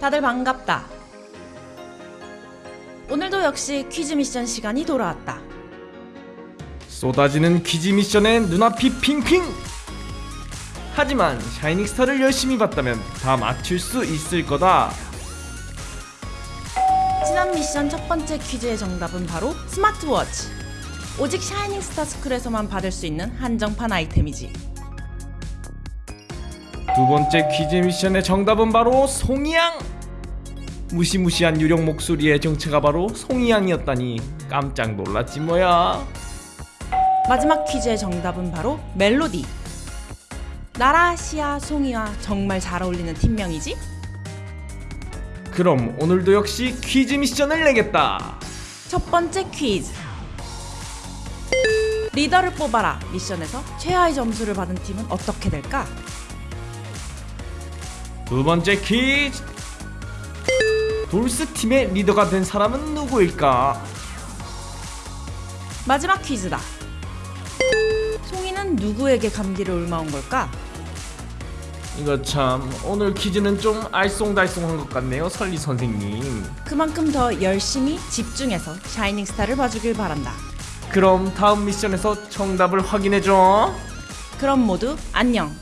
다들 반갑다. 오늘도 역시 퀴즈 미션 시간이 돌아왔다. 쏟아지는 퀴즈 미션에 눈앞이 핑핑! 하지만 샤이닝 스타를 열심히 봤다면 다 맞출 수 있을 거다. 지난 미션 첫 번째 퀴즈의 정답은 바로 스마트워치. 오직 샤이닝 스타 스쿨에서만 받을 수 있는 한정판 아이템이지. 두 번째 퀴즈 미션의 정답은 바로 송이양! 무시무시한 유령 목소리의 정체가 바로 송이양이었다니 깜짝 놀랐지 뭐야. 마지막 퀴즈의 정답은 바로 멜로디. 나라, 시아, 송이와 정말 잘 어울리는 팀명이지? 그럼 오늘도 역시 퀴즈 미션을 내겠다. 첫 번째 퀴즈. 리더를 뽑아라 미션에서 최하의 점수를 받은 팀은 어떻게 될까? 두 번째 퀴즈. 돌스 팀의 리더가 된 사람은 누구일까? 마지막 퀴즈다. 송이는 누구에게 감기를 옮아온 걸까? 이거 참 오늘 퀴즈는 좀 알쏭달쏭한 것 같네요 설리 선생님 그만큼 더 열심히 집중해서 샤이닝 스타를 봐주길 바란다. 그럼 다음 미션에서 정답을 확인해줘 그럼 모두 안녕.